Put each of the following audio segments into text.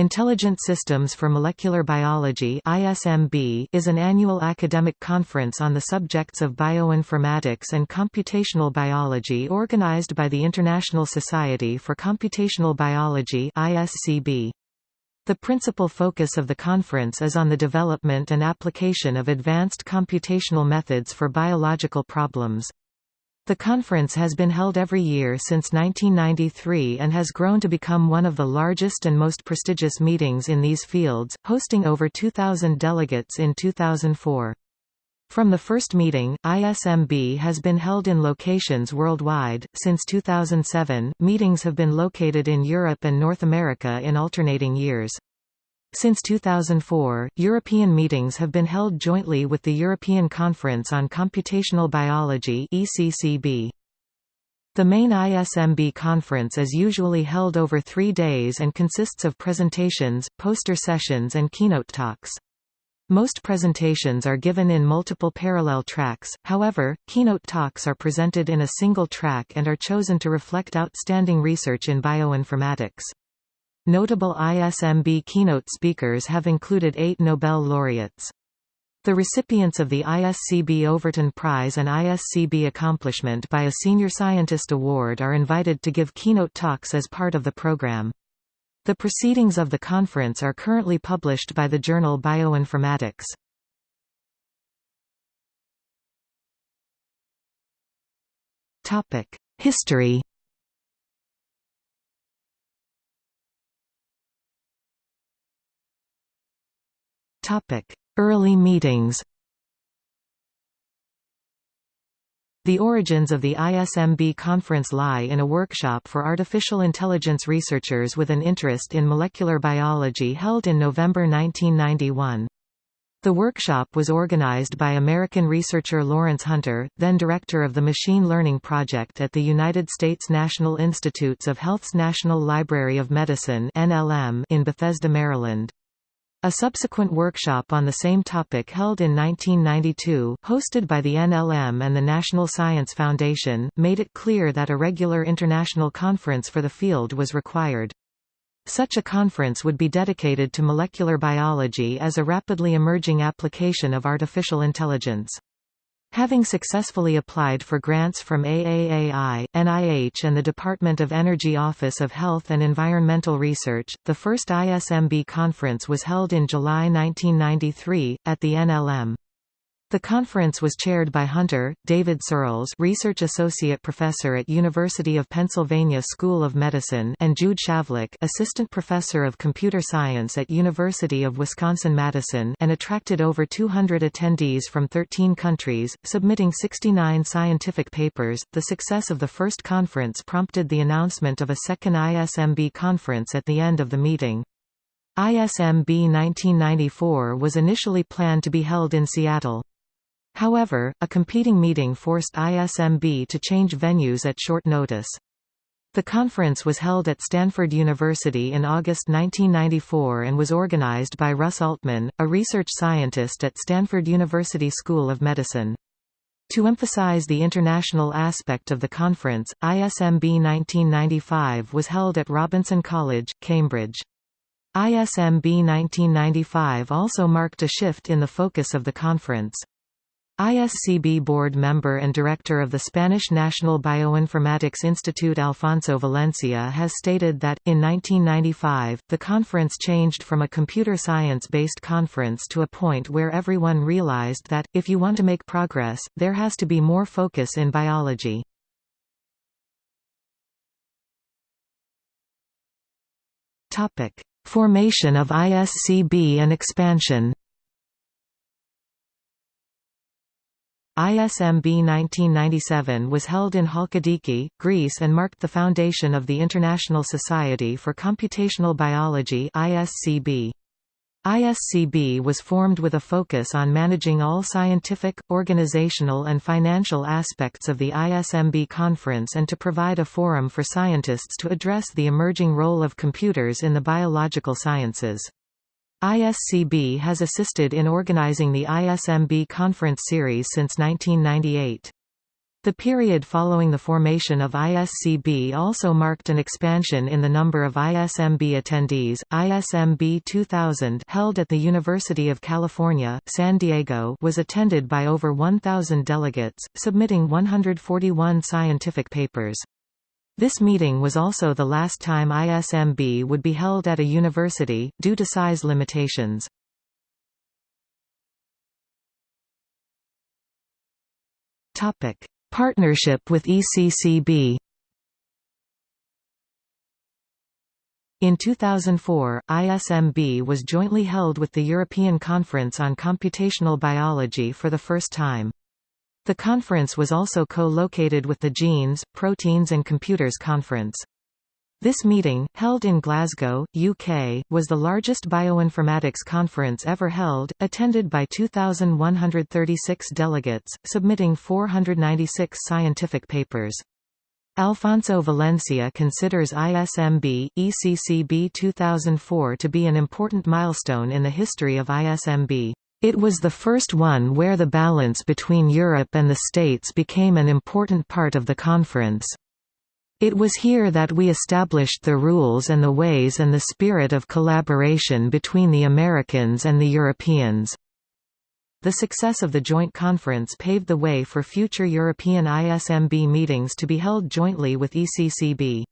Intelligent Systems for Molecular Biology ISMB is an annual academic conference on the subjects of bioinformatics and computational biology organized by the International Society for Computational Biology ISCB. The principal focus of the conference is on the development and application of advanced computational methods for biological problems. The conference has been held every year since 1993 and has grown to become one of the largest and most prestigious meetings in these fields, hosting over 2,000 delegates in 2004. From the first meeting, ISMB has been held in locations worldwide. Since 2007, meetings have been located in Europe and North America in alternating years. Since 2004, European meetings have been held jointly with the European Conference on Computational Biology ECCB. The main ISMB conference is usually held over three days and consists of presentations, poster sessions and keynote talks. Most presentations are given in multiple parallel tracks, however, keynote talks are presented in a single track and are chosen to reflect outstanding research in bioinformatics. Notable ISMB keynote speakers have included eight Nobel laureates. The recipients of the ISCB Overton Prize and ISCB Accomplishment by a Senior Scientist Award are invited to give keynote talks as part of the program. The proceedings of the conference are currently published by the journal Bioinformatics. History Early meetings The origins of the ISMB conference lie in a workshop for artificial intelligence researchers with an interest in molecular biology held in November 1991. The workshop was organized by American researcher Lawrence Hunter, then director of the Machine Learning Project at the United States National Institutes of Health's National Library of Medicine in Bethesda, Maryland. A subsequent workshop on the same topic held in 1992, hosted by the NLM and the National Science Foundation, made it clear that a regular international conference for the field was required. Such a conference would be dedicated to molecular biology as a rapidly emerging application of artificial intelligence. Having successfully applied for grants from AAAI, NIH and the Department of Energy Office of Health and Environmental Research, the first ISMB conference was held in July 1993, at the NLM. The conference was chaired by Hunter, David Searls Research Associate Professor at University of Pennsylvania School of Medicine and Jude Shavlik Assistant Professor of Computer Science at University of Wisconsin-Madison and attracted over 200 attendees from 13 countries, submitting 69 scientific papers. The success of the first conference prompted the announcement of a second ISMB conference at the end of the meeting. ISMB 1994 was initially planned to be held in Seattle. However, a competing meeting forced ISMB to change venues at short notice. The conference was held at Stanford University in August 1994 and was organized by Russ Altman, a research scientist at Stanford University School of Medicine. To emphasize the international aspect of the conference, ISMB 1995 was held at Robinson College, Cambridge. ISMB 1995 also marked a shift in the focus of the conference. ISCB board member and director of the Spanish National Bioinformatics Institute Alfonso Valencia has stated that, in 1995, the conference changed from a computer science-based conference to a point where everyone realized that, if you want to make progress, there has to be more focus in biology. Formation of ISCB and expansion ISMB 1997 was held in Halkidiki, Greece and marked the foundation of the International Society for Computational Biology ISCB. ISCB was formed with a focus on managing all scientific, organizational and financial aspects of the ISMB conference and to provide a forum for scientists to address the emerging role of computers in the biological sciences. ISCB has assisted in organizing the ISMB conference series since 1998. The period following the formation of ISCB also marked an expansion in the number of ISMB attendees. ISMB 2000 held at the University of California, San Diego was attended by over 1,000 delegates, submitting 141 scientific papers. This meeting was also the last time ISMB would be held at a university, due to size limitations. Partnership with ECCB In 2004, ISMB was jointly held with the European Conference on Computational Biology for the first time. The conference was also co-located with the Genes, Proteins and Computers Conference. This meeting, held in Glasgow, UK, was the largest bioinformatics conference ever held, attended by 2,136 delegates, submitting 496 scientific papers. Alfonso Valencia considers ISMB, ECCB 2004 to be an important milestone in the history of ISMB. It was the first one where the balance between Europe and the States became an important part of the conference. It was here that we established the rules and the ways and the spirit of collaboration between the Americans and the Europeans. The success of the joint conference paved the way for future European ISMB meetings to be held jointly with ECCB.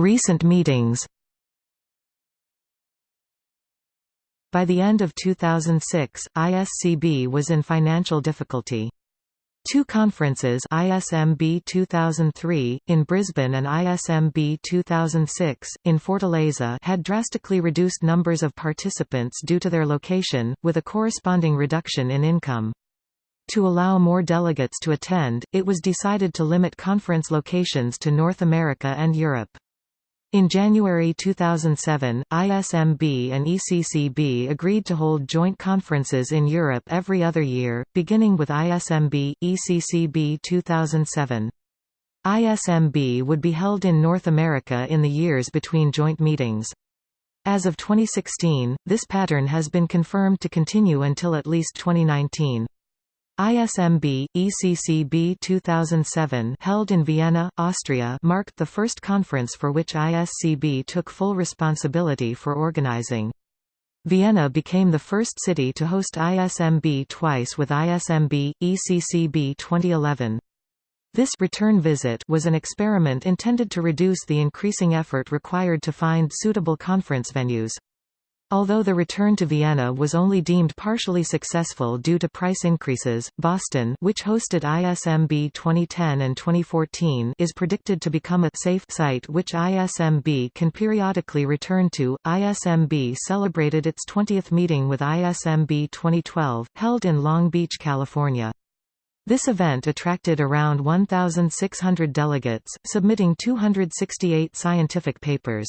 Recent meetings By the end of 2006, ISCB was in financial difficulty. Two conferences ISMB 2003, in Brisbane and ISMB 2006, in Fortaleza had drastically reduced numbers of participants due to their location, with a corresponding reduction in income. To allow more delegates to attend, it was decided to limit conference locations to North America and Europe. In January 2007, ISMB and ECCB agreed to hold joint conferences in Europe every other year, beginning with ISMB, ECCB 2007. ISMB would be held in North America in the years between joint meetings. As of 2016, this pattern has been confirmed to continue until at least 2019. ISMB, ECCB 2007 held in Vienna, Austria marked the first conference for which ISCB took full responsibility for organizing. Vienna became the first city to host ISMB twice with ISMB, ECCB 2011. This return visit was an experiment intended to reduce the increasing effort required to find suitable conference venues. Although the return to Vienna was only deemed partially successful due to price increases, Boston which hosted ISMB 2010 and 2014 is predicted to become a safe site which ISMB can periodically return to. ISMB celebrated its 20th meeting with ISMB 2012, held in Long Beach, California. This event attracted around 1,600 delegates, submitting 268 scientific papers.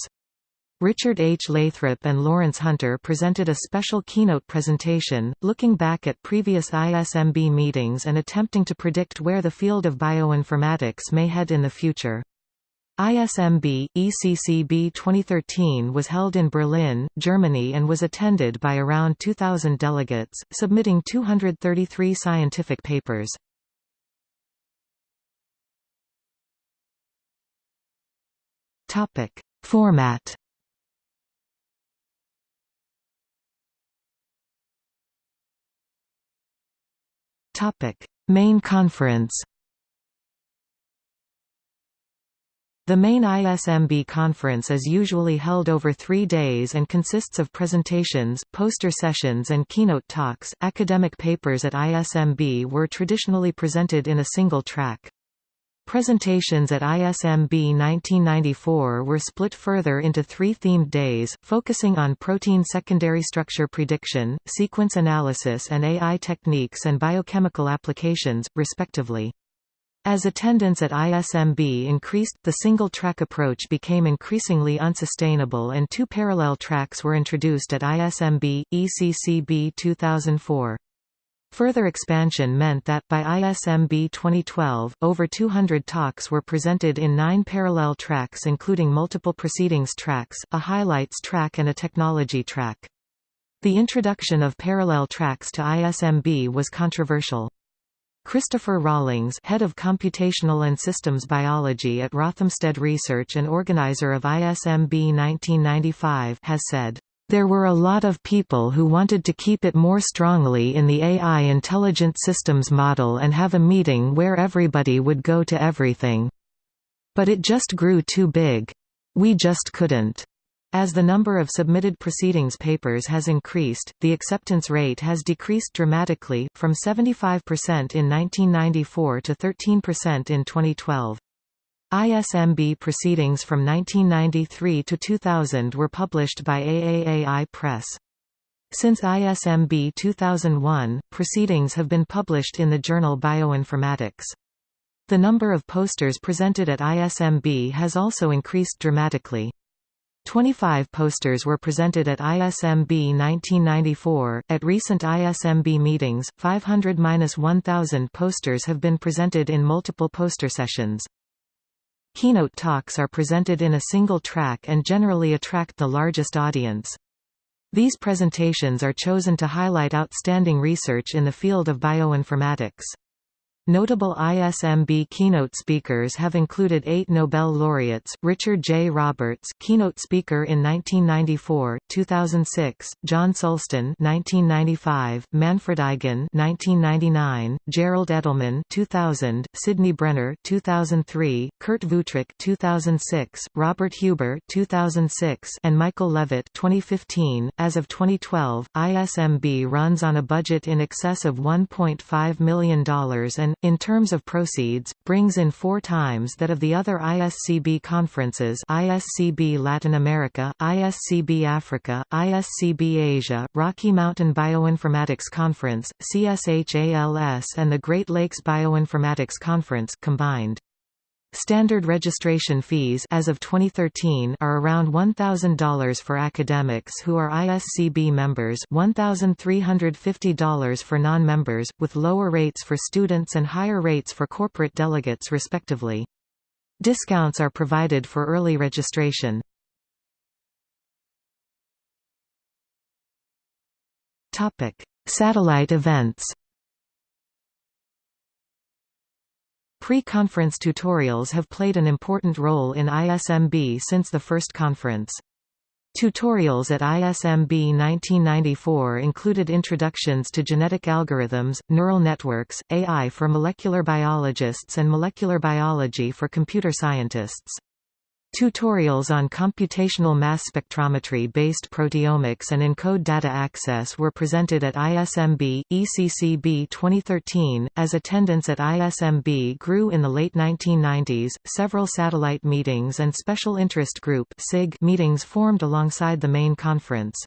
Richard H. Lathrop and Lawrence Hunter presented a special keynote presentation, looking back at previous ISMB meetings and attempting to predict where the field of bioinformatics may head in the future. ISMB, ECCB 2013 was held in Berlin, Germany and was attended by around 2,000 delegates, submitting 233 scientific papers. Format Topic: Main conference. The main ISMB conference is usually held over three days and consists of presentations, poster sessions and keynote talks. Academic papers at ISMB were traditionally presented in a single track. Presentations at ISMB 1994 were split further into three themed days, focusing on protein secondary structure prediction, sequence analysis and AI techniques and biochemical applications, respectively. As attendance at ISMB increased, the single-track approach became increasingly unsustainable and two parallel tracks were introduced at ISMB, ECCB 2004. Further expansion meant that, by ISMB 2012, over 200 talks were presented in nine parallel tracks including multiple proceedings tracks, a highlights track and a technology track. The introduction of parallel tracks to ISMB was controversial. Christopher Rawlings head of Computational and Systems Biology at Rothamsted Research and organizer of ISMB 1995 has said, "...there were a lot of people who wanted to keep it more strongly in the AI intelligent systems model and have a meeting where everybody would go to everything. But it just grew too big. We just couldn't." As the number of submitted proceedings papers has increased, the acceptance rate has decreased dramatically, from 75% in 1994 to 13% in 2012. ISMB proceedings from 1993 to 2000 were published by AAAI Press. Since ISMB 2001, proceedings have been published in the journal Bioinformatics. The number of posters presented at ISMB has also increased dramatically. 25 posters were presented at ISMB 1994. At recent ISMB meetings, 500-1000 posters have been presented in multiple poster sessions. Keynote talks are presented in a single track and generally attract the largest audience. These presentations are chosen to highlight outstanding research in the field of bioinformatics. Notable ISMB keynote speakers have included eight Nobel laureates, Richard J. Roberts keynote speaker in 1994, 2006, John Sulston 1995, Manfred Eigen 1999, Gerald Edelman 2000, Sidney Brenner 2003, Kurt Wuthrich 2006, Robert Huber 2006, and Michael Levitt 2015. As of 2012, ISMB runs on a budget in excess of $1.5 million and in terms of proceeds, brings in four times that of the other ISCB conferences ISCB Latin America, ISCB Africa, ISCB Asia, Rocky Mountain Bioinformatics Conference, CSHALS and the Great Lakes Bioinformatics Conference combined. Standard registration fees as of 2013 are around $1,000 for academics who are ISCB members $1,350 for non-members, with lower rates for students and higher rates for corporate delegates respectively. Discounts are provided for early registration. Satellite events Pre-conference tutorials have played an important role in ISMB since the first conference. Tutorials at ISMB 1994 included introductions to genetic algorithms, neural networks, AI for molecular biologists and molecular biology for computer scientists. Tutorials on computational mass spectrometry-based proteomics and ENCODE data access were presented at ISMB, ECCB 2013. As attendance at ISMB grew in the late 1990s, several satellite meetings and special interest group (SIG) meetings formed alongside the main conference.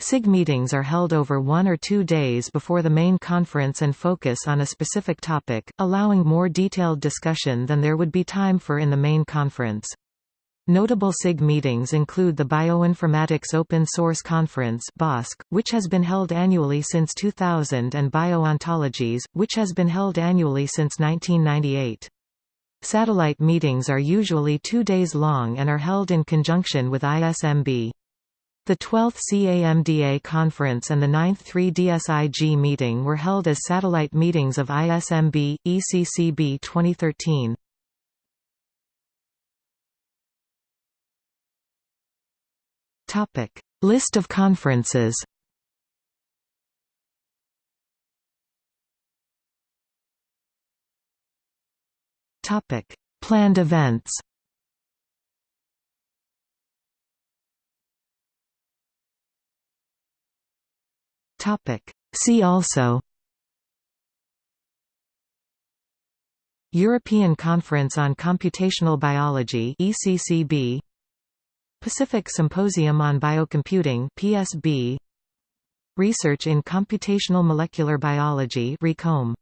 SIG meetings are held over one or two days before the main conference and focus on a specific topic, allowing more detailed discussion than there would be time for in the main conference. Notable SIG meetings include the Bioinformatics Open Source Conference BOSC, which has been held annually since 2000 and BioOntologies, which has been held annually since 1998. Satellite meetings are usually two days long and are held in conjunction with ISMB. The 12th CAMDA conference and the 9th 3DSIG meeting were held as satellite meetings of ISMB, ECCB 2013. Topic: List of conferences. Topic: Planned events. Topic: See also. European Conference on Computational Biology ECCB Pacific Symposium on Biocomputing PSB Research in Computational Molecular Biology RECOMB